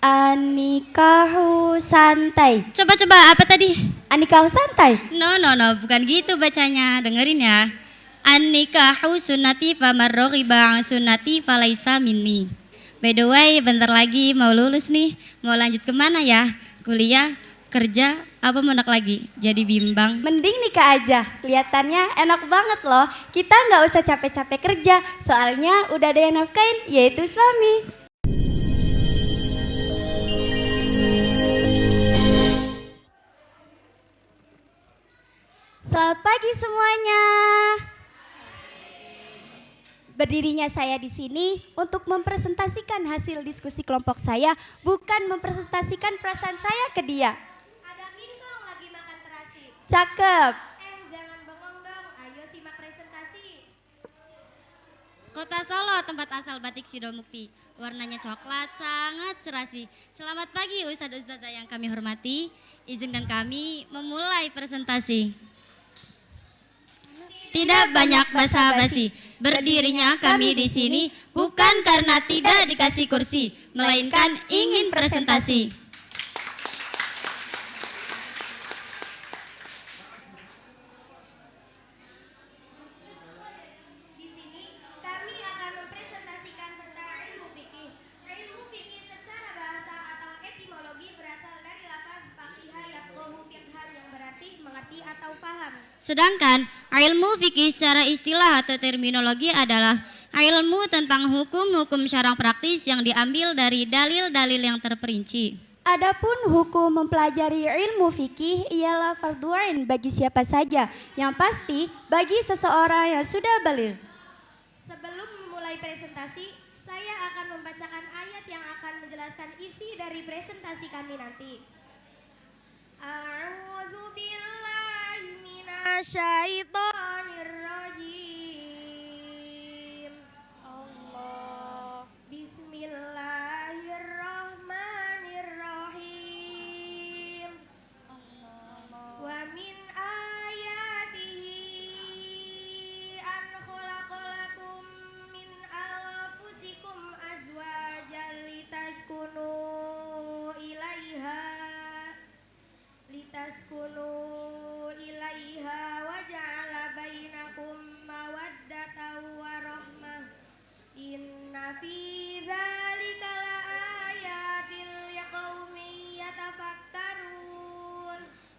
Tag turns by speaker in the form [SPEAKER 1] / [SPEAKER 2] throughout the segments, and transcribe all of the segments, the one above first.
[SPEAKER 1] Anikahu santai.
[SPEAKER 2] Coba-coba apa tadi?
[SPEAKER 1] Anikahu santai.
[SPEAKER 2] No, no, no, bukan gitu bacanya. Dengerin ya. An-nikahu sunnati faman raghiba an sunnati falaisa minni. By the way, bentar lagi mau lulus nih. Mau lanjut ke mana ya? Kuliah, kerja, apa mau nak lagi? Jadi bimbang.
[SPEAKER 1] Mending nikah aja. Kelihatannya enak banget loh. Kita nggak usah capek-capek kerja. Soalnya udah ada yang nafkain, yaitu suami. Selamat pagi semuanya. Berdirinya saya di sini untuk mempresentasikan hasil diskusi kelompok saya, bukan mempresentasikan perasaan saya ke dia.
[SPEAKER 3] Ada Mingkong lagi makan terasi.
[SPEAKER 1] Cakep.
[SPEAKER 3] Eh, jangan bengong dong. Ayo simak presentasi.
[SPEAKER 2] Kota Solo, tempat asal batik Sidomukti. Warnanya coklat, sangat serasi. Selamat pagi Ustadz Ustazah yang kami hormati. Izinkan kami memulai presentasi. Tidak banyak basa-basi. Berdirinya kami di sini bukan karena tidak dikasih kursi, melainkan ingin presentasi.
[SPEAKER 3] Di sini kami akan mempresentasikan tentang ilmu fikih. Ilmu fikih secara bahasa atau etimologi berasal dari lafaz faqihah yaqohu fiqhan yang berarti mengerti atau paham.
[SPEAKER 2] Sedangkan ilmu fikih secara istilah atau terminologi adalah ilmu tentang hukum-hukum syarang praktis yang diambil dari dalil-dalil yang terperinci.
[SPEAKER 1] Adapun hukum mempelajari ilmu fikih ialah fardu ain bagi siapa saja, yang pasti bagi seseorang yang sudah baligh.
[SPEAKER 3] Sebelum memulai presentasi, saya akan membacakan ayat yang akan menjelaskan isi dari presentasi kami nanti. الشيطان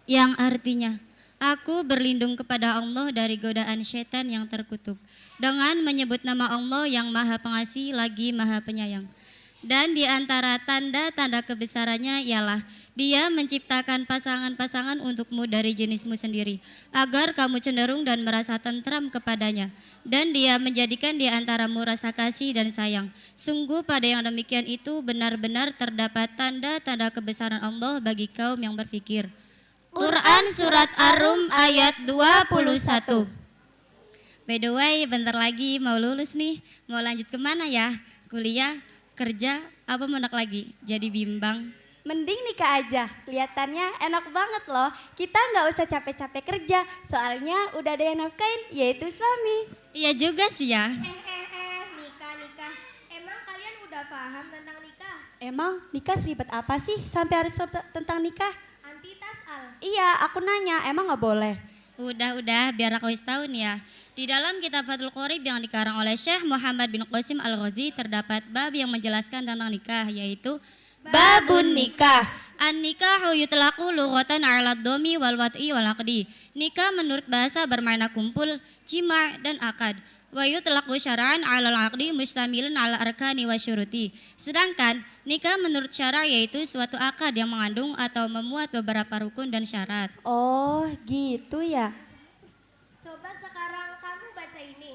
[SPEAKER 2] Yang artinya, aku berlindung kepada Allah dari godaan setan yang terkutuk dengan menyebut nama Allah yang maha pengasih lagi maha penyayang. Dan di antara tanda-tanda kebesarannya ialah dia menciptakan pasangan-pasangan untukmu dari jenismu sendiri, agar kamu cenderung dan merasa tentram kepadanya. Dan dia menjadikan di antaramu rasa kasih dan sayang. Sungguh pada yang demikian itu benar-benar terdapat tanda-tanda kebesaran Allah bagi kaum yang berfikir. Quran Surat Ar-Rum ayat 21 By the way, bentar lagi mau lulus nih. Mau lanjut ke mana ya? Kuliah, kerja, apa mau nak lagi? Jadi bimbang.
[SPEAKER 1] Mending nikah aja. Kelihatannya enak banget loh. Kita nggak usah capek-capek kerja. Soalnya udah ada yang nafkain, yaitu suami.
[SPEAKER 2] Iya juga sih ya.
[SPEAKER 3] Eh eh eh nikah nikah emang kalian udah paham tentang nikah
[SPEAKER 1] Emang nikah seribet apa sih sampai harus tentang nikah? Iya, aku nanya, emang nggak boleh?
[SPEAKER 2] Udah-udah, biar aku tahu nih ya. Di dalam kitab Fathul Qorib yang dikarang oleh Syekh Muhammad bin Qasim Al-Ghazi terdapat bab yang menjelaskan tentang nikah yaitu babun nikah. An nikahu yutlaqu lughatan 'ala domi wal wat'i wal aqdi. Nikah menurut bahasa bermakna kumpul, jima' dan akad. Wa yutlaqu syara'an 'ala al-aqdi mustamilun 'ala arkani wa syuruti. Sedangkan nikah menurut syara yaitu suatu akad yang mengandung atau memuat beberapa rukun dan syarat.
[SPEAKER 1] Oh, gitu ya.
[SPEAKER 3] coba sekarang kamu baca ini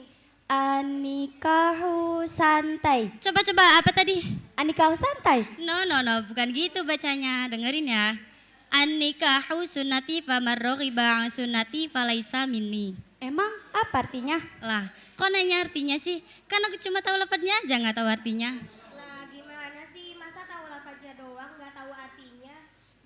[SPEAKER 1] Anikahu santai.
[SPEAKER 2] Coba-coba apa tadi?
[SPEAKER 1] Anikahu santai.
[SPEAKER 2] No, no, no, bukan gitu bacanya. Dengerin ya. An-nikahu sunnati an sunnati falaisa minni.
[SPEAKER 1] Emang apa artinya?
[SPEAKER 2] Lah, kok nanya artinya sih? Kan aku cuma tahu lafadznya aja nggak tahu artinya.
[SPEAKER 3] lah gimana sih masa tahu lafaznya doang nggak tahu artinya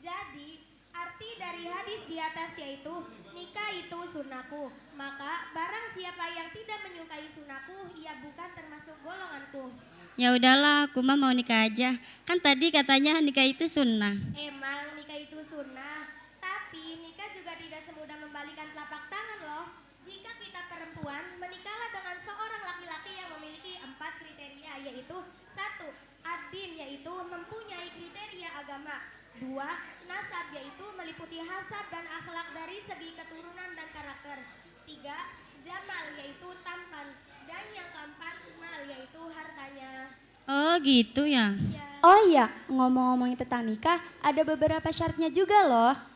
[SPEAKER 3] jadi arti dari hadis di atas yaitu nikah itu sunnahku maka barang siapa yang tidak menyukai sunnahku ia bukan termasuk golonganku
[SPEAKER 2] Ya udahlah, aku mah mau nikah aja. Kan tadi katanya nikah itu sunnah.
[SPEAKER 3] Emang nikah itu sunnah, tapi nikah juga tidak semudah membalikan telapak tangan loh. Jika kita perempuan, menikahlah dengan seorang laki-laki yang memiliki empat kriteria, yaitu satu, adin, yaitu mempunyai kriteria agama. Dua, nasab, yaitu meliputi hasab dan akhlak dari segi keturunan dan karakter. Tiga, jamal, yaitu tampan. Dan yang keempat, mal, yaitu hartanya.
[SPEAKER 2] Oh gitu ya.
[SPEAKER 3] Ya.
[SPEAKER 1] Oh iya, ngomong-ngomongin tentang nikah, ada beberapa syaratnya juga loh.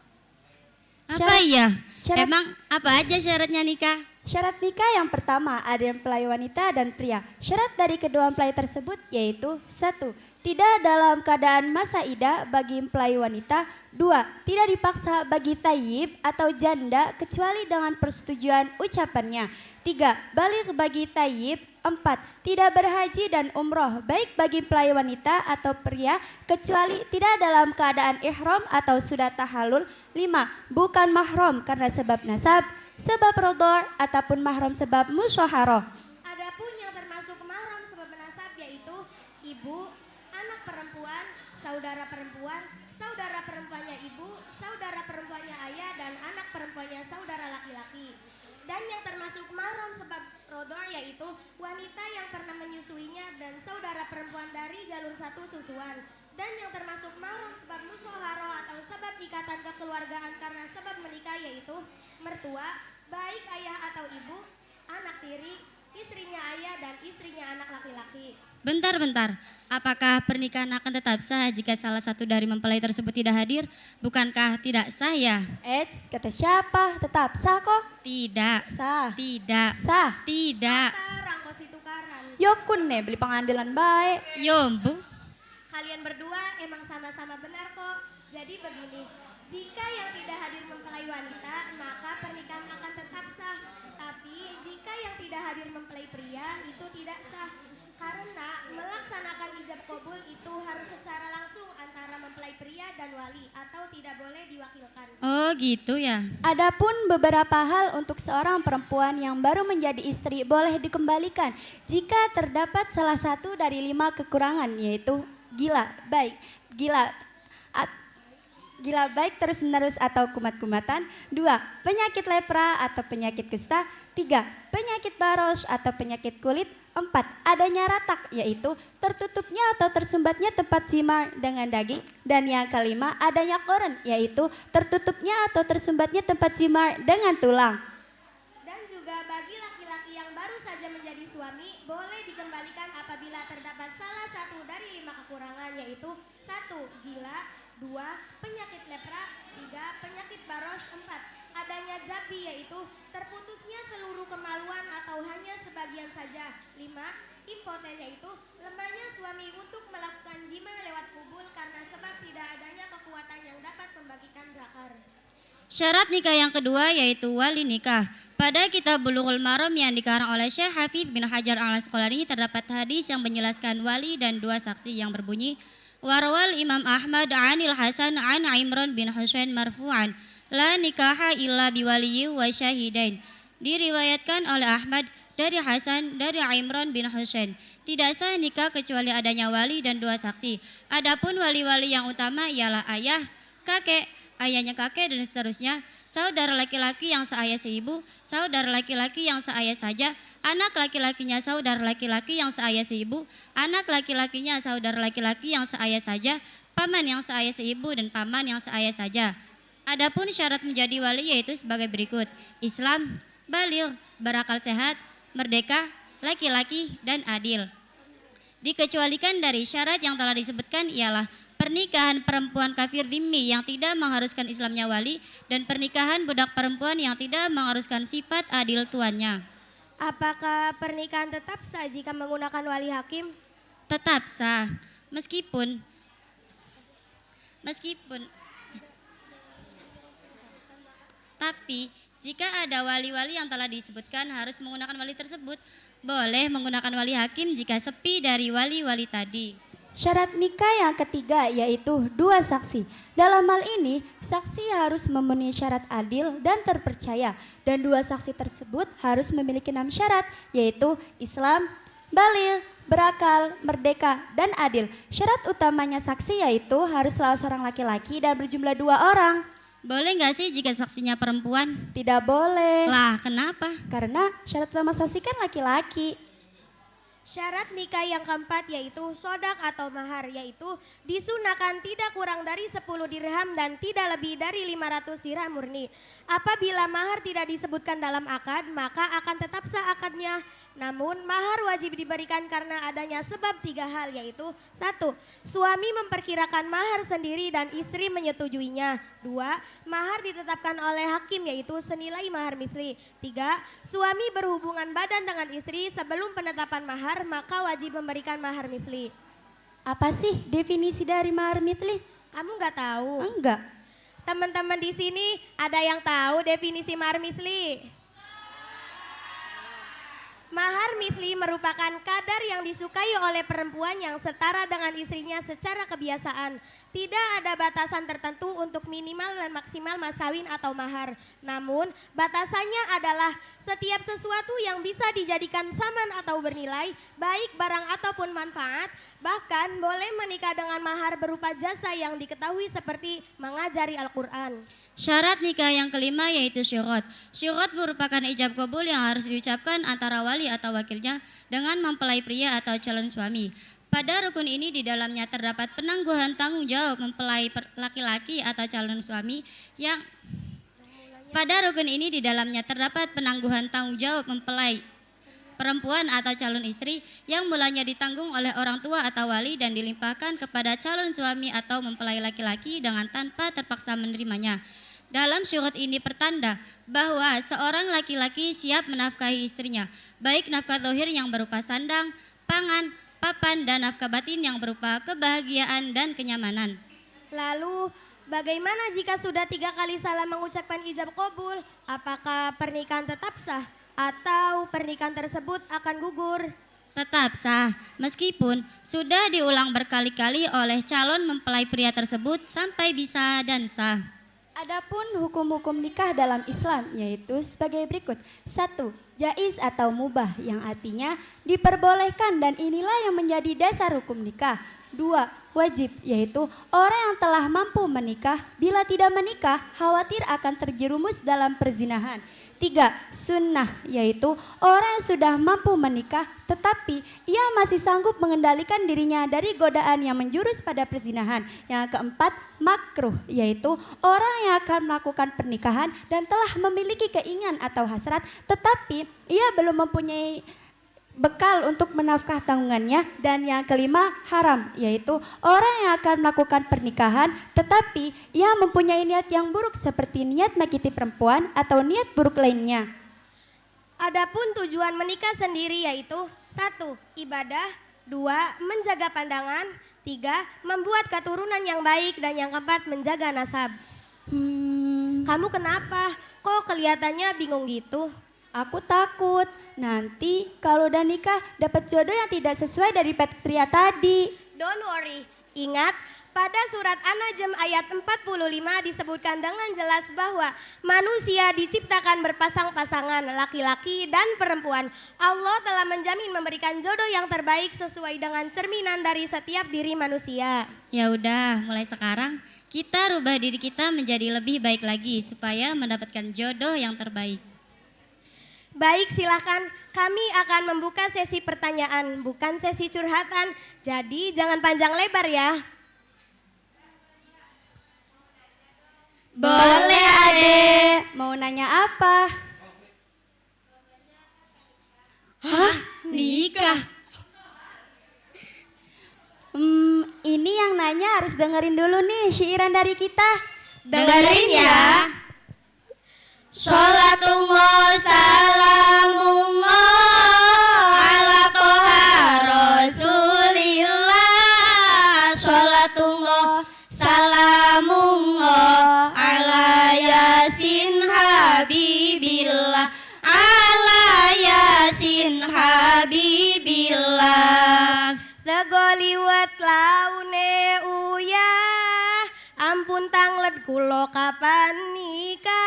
[SPEAKER 2] Apa
[SPEAKER 1] Syarat-
[SPEAKER 2] iya?
[SPEAKER 1] syarat-
[SPEAKER 2] Emang apa aja syaratnya nikah?
[SPEAKER 1] Syarat nikah yang pertama ada mempelai wanita dan pria. Syarat dari kedua mempelai tersebut yaitu satu, tidak dalam keadaan masa idah bagi mempelai wanita. Dua, tidak dipaksa bagi tayyib atau janda kecuali dengan persetujuan ucapannya. Tiga, balik bagi tayyib. Empat, tidak berhaji dan umroh baik bagi mempelai wanita atau pria kecuali tidak dalam keadaan ihram atau sudah tahalul. Lima, bukan mahram karena sebab nasab sebab rodor ataupun mahram sebab musyaharoh.
[SPEAKER 3] Adapun yang termasuk mahram sebab nasab yaitu ibu, anak perempuan, saudara perempuan, saudara perempuannya ibu, saudara perempuannya ayah dan anak perempuannya saudara laki-laki. Dan yang termasuk mahram sebab rodor yaitu wanita yang pernah menyusuinya dan saudara perempuan dari jalur satu susuan. Dan yang termasuk mahram sebab musyaharoh atau sebab ikatan kekeluargaan karena sebab menikah yaitu mertua, baik ayah atau ibu, anak tiri, istrinya ayah dan istrinya anak laki-laki.
[SPEAKER 2] Bentar-bentar, apakah pernikahan akan tetap sah jika salah satu dari mempelai tersebut tidak hadir? Bukankah tidak sah ya?
[SPEAKER 1] Eits, kata siapa? Tetap sah kok.
[SPEAKER 2] Tidak,
[SPEAKER 1] Sah.
[SPEAKER 2] tidak,
[SPEAKER 1] Sah.
[SPEAKER 2] tidak.
[SPEAKER 3] Tarang kos itu karan.
[SPEAKER 1] Yokun nih beli pengadilan baik.
[SPEAKER 2] Yombu,
[SPEAKER 3] Kalian berdua emang sama-sama benar kok. Jadi begini, jika yang tidak hadir mempelai wanita, maka pernikahan akan tetap sah. Tapi jika yang tidak hadir mempelai pria, itu tidak sah. Karena melaksanakan ijab kabul itu harus secara langsung antara mempelai pria dan wali atau tidak boleh diwakilkan.
[SPEAKER 2] oh gitu ya.
[SPEAKER 1] Adapun beberapa hal untuk seorang perempuan yang baru menjadi istri boleh dikembalikan jika terdapat salah satu dari lima kekurangan yaitu gila, baik, gila, gila baik terus menerus atau kumat-kumatan. Dua, penyakit lepra atau penyakit kusta. Tiga, penyakit baros atau penyakit kulit. Empat, adanya ratak yaitu tertutupnya atau tersumbatnya tempat simar dengan daging. Dan yang kelima, adanya koren yaitu tertutupnya atau tersumbatnya tempat simar dengan tulang.
[SPEAKER 3] Dan juga bagi laki-laki yang baru saja menjadi suami, boleh dikembalikan apabila terdapat salah satu dari lima kekurangan, yaitu satu gila, dua penyakit lepra, tiga penyakit baros, empat adanya jabi, yaitu terputusnya seluruh kemaluan atau hanya sebagian saja, lima impoten yaitu lemahnya suami untuk melakukan jima lewat kubul karena sebab tidak adanya kekuatan yang dapat membagikan zakar.
[SPEAKER 2] Syarat nikah yang kedua yaitu wali nikah. Pada kitab Bulughul Maram yang dikarang oleh Syekh Hafidh bin Hajar al Asqalani terdapat hadis yang menjelaskan wali dan dua saksi yang berbunyi Warwal Imam Ahmad anil Hasan an Imran bin Husain marfu'an la nikaha illa biwaliyi wa syahidain. Diriwayatkan oleh Ahmad dari Hasan dari Imran bin Husain. Tidak sah nikah kecuali adanya wali dan dua saksi. Adapun wali-wali yang utama ialah ayah, kakek, ayahnya kakek dan seterusnya, saudara laki-laki yang seayah seibu, saudara laki-laki yang seayah saja, anak laki-lakinya saudara laki-laki yang seayah seibu, anak laki-lakinya saudara laki-laki yang seayah saja, paman yang seayah seibu dan paman yang seayah saja. Adapun syarat menjadi wali yaitu sebagai berikut. Islam, balil, berakal sehat, merdeka, laki-laki, dan adil. Dikecualikan dari syarat yang telah disebutkan ialah pernikahan perempuan kafir dhimmi yang tidak mengharuskan Islamnya wali dan pernikahan budak perempuan yang tidak mengharuskan sifat adil tuannya.
[SPEAKER 3] Apakah pernikahan tetap sah jika menggunakan wali hakim?
[SPEAKER 2] Tetap sah meskipun meskipun tapi jika ada wali-wali yang telah disebutkan harus menggunakan wali tersebut, boleh menggunakan wali hakim jika sepi dari wali-wali tadi.
[SPEAKER 1] Syarat nikah yang ketiga yaitu dua saksi. Dalam hal ini, saksi harus memenuhi syarat adil dan terpercaya. Dan dua saksi tersebut harus memiliki enam syarat yaitu Islam, balil, berakal, merdeka, dan adil. Syarat utamanya saksi yaitu harus salah seorang laki-laki dan berjumlah dua orang.
[SPEAKER 2] Boleh nggak sih jika saksinya perempuan?
[SPEAKER 1] Tidak boleh.
[SPEAKER 2] Lah, kenapa?
[SPEAKER 1] Karena syarat utama saksi kan laki-laki.
[SPEAKER 3] Syarat nikah yang keempat yaitu sodak atau mahar yaitu disunahkan tidak kurang dari 10 dirham dan tidak lebih dari 500 dirham murni. Apabila mahar tidak disebutkan dalam akad maka akan tetap sah akadnya. Namun mahar wajib diberikan karena adanya sebab tiga hal yaitu satu Suami memperkirakan mahar sendiri dan istri menyetujuinya. Dua Mahar ditetapkan oleh hakim yaitu senilai mahar misli. Tiga Suami berhubungan badan dengan istri sebelum penetapan mahar maka wajib memberikan mahar misli.
[SPEAKER 1] Apa sih definisi dari mahar mitli?
[SPEAKER 3] Kamu nggak tahu?
[SPEAKER 1] Enggak.
[SPEAKER 3] Teman-teman di sini ada yang tahu definisi mahar misli? Mahar mitli merupakan kadar yang disukai oleh perempuan yang setara dengan istrinya secara kebiasaan. Tidak ada batasan tertentu untuk minimal dan maksimal mas kawin atau mahar. Namun batasannya adalah setiap sesuatu yang bisa dijadikan saman atau bernilai, baik barang ataupun manfaat, bahkan boleh menikah dengan mahar berupa jasa yang diketahui seperti mengajari Al-Quran.
[SPEAKER 2] Syarat nikah yang kelima yaitu syurut. Syurut merupakan ijab kabul yang harus diucapkan antara wali atau wakilnya dengan mempelai pria atau calon suami. Pada rukun ini di dalamnya terdapat penangguhan tanggung jawab mempelai laki-laki atau calon suami yang pada rukun ini di dalamnya terdapat penangguhan tanggung jawab mempelai perempuan atau calon istri yang mulanya ditanggung oleh orang tua atau wali dan dilimpahkan kepada calon suami atau mempelai laki-laki dengan tanpa terpaksa menerimanya. Dalam syurut ini pertanda bahwa seorang laki-laki siap menafkahi istrinya, baik nafkah dohir yang berupa sandang, pangan, papan, dan nafkah batin yang berupa kebahagiaan dan kenyamanan.
[SPEAKER 3] Lalu bagaimana jika sudah tiga kali salah mengucapkan ijab kabul? Apakah pernikahan tetap sah atau pernikahan tersebut akan gugur?
[SPEAKER 2] Tetap sah, meskipun sudah diulang berkali-kali oleh calon mempelai pria tersebut sampai bisa dan sah.
[SPEAKER 1] Adapun hukum-hukum nikah dalam Islam yaitu sebagai berikut. Satu, jais atau mubah yang artinya diperbolehkan dan inilah yang menjadi dasar hukum nikah. Dua, wajib yaitu orang yang telah mampu menikah bila tidak menikah khawatir akan terjerumus dalam perzinahan. Tiga, sunnah yaitu orang yang sudah mampu menikah tetapi ia masih sanggup mengendalikan dirinya dari godaan yang menjurus pada perzinahan. Yang keempat, makruh yaitu orang yang akan melakukan pernikahan dan telah memiliki keinginan atau hasrat tetapi ia belum mempunyai bekal untuk menafkah tanggungannya dan yang kelima haram yaitu orang yang akan melakukan pernikahan tetapi ia mempunyai niat yang buruk seperti niat menyakiti perempuan atau niat buruk lainnya.
[SPEAKER 3] Adapun tujuan menikah sendiri yaitu satu ibadah, dua menjaga pandangan, tiga membuat keturunan yang baik dan yang keempat menjaga nasab.
[SPEAKER 1] Hmm,
[SPEAKER 3] Kamu kenapa? Kok kelihatannya bingung gitu?
[SPEAKER 1] Aku takut nanti kalau udah nikah dapat jodoh yang tidak sesuai dari pria tadi.
[SPEAKER 3] Don't worry. Ingat, pada surat An-Najm ayat 45 disebutkan dengan jelas bahwa manusia diciptakan berpasang-pasangan laki-laki dan perempuan. Allah telah menjamin memberikan jodoh yang terbaik sesuai dengan cerminan dari setiap diri manusia.
[SPEAKER 2] Ya udah, mulai sekarang kita rubah diri kita menjadi lebih baik lagi supaya mendapatkan jodoh yang terbaik.
[SPEAKER 3] Baik, silakan. Kami akan membuka sesi pertanyaan, bukan sesi curhatan. Jadi jangan panjang lebar ya.
[SPEAKER 1] Boleh adek. Mau nanya apa?
[SPEAKER 2] Hah? Nikah?
[SPEAKER 1] Hmm, ini yang nanya harus dengerin dulu nih syairan dari kita.
[SPEAKER 2] Dengerin ya. Sholatullah salamullah ala toha rasulillah. Sholatullah salamullah ala yasin habibillah. Ala yasin habibillah.
[SPEAKER 3] Segoliwet laune uya Ampun tanglet kulo kapan nikah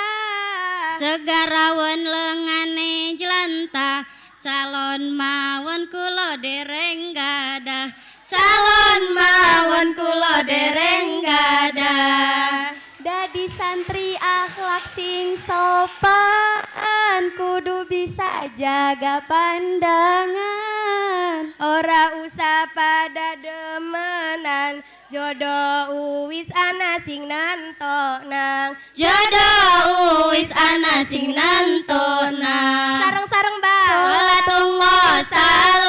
[SPEAKER 2] Segarawan lengane jelantah calon mawon kulo dereng gadah calon mawon kulo dereng gadah
[SPEAKER 1] Dadi santri akhlak sing sopan kudu bisa jaga pandangan.
[SPEAKER 3] Ora usah pada demenan jodoh uwis ana sing nanto nang
[SPEAKER 2] jodoh uwis ana sing nantona
[SPEAKER 3] sareng-sareng ba
[SPEAKER 2] Salatullah salamullah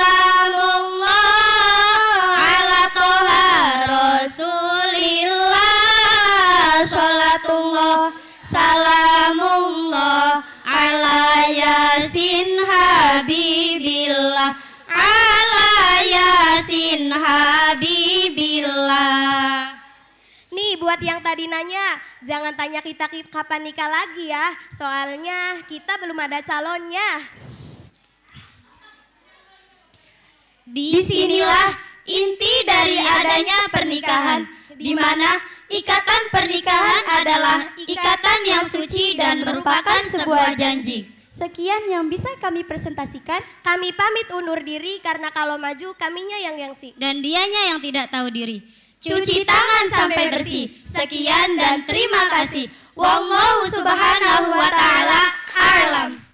[SPEAKER 3] buat yang tadi nanya, jangan tanya kita ki- kapan nikah lagi ya. Soalnya kita belum ada calonnya.
[SPEAKER 2] Di sinilah inti dari adanya pernikahan, di mana ikatan pernikahan adalah ikatan yang suci dan merupakan sebuah janji.
[SPEAKER 1] Sekian yang bisa kami presentasikan.
[SPEAKER 3] Kami pamit undur diri karena kalau maju kaminya yang yangsi.
[SPEAKER 2] Dan dianya yang tidak tahu diri. Cuci tangan sampai bersih. Sekian dan terima kasih. Wallahu subhanahu wa ta'ala alam.